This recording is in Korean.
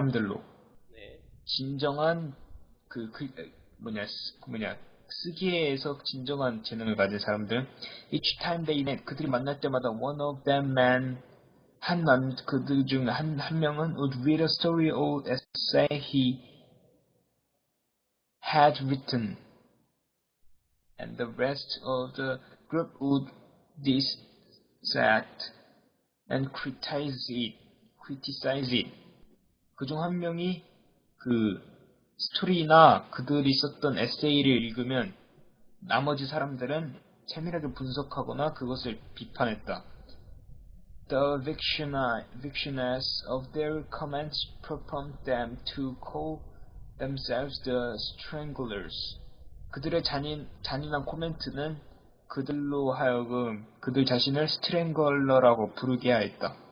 사람들로 네. 진정한 그, 그 뭐냐 쓰- 뭐냐 쓰기에서 진정한 재능을 가진 사람들 each time they met 그들이 만날 때마다 one of them man 한 남 그들 중 한 한 명은 would read a story or essay he had written and the rest of the group would dissect and criticize it criticize it 그 중 한 명이 그 스토리나 그들이 썼던 에세이를 읽으면 나머지 사람들은 세밀하게 분석하거나 그것을 비판했다. The victioness of their comments propelled them to call themselves the stranglers. 그들의 잔인, 잔인한 코멘트는 그들로 하여금 그들 자신을 스트랭글러라고 부르게 하였다.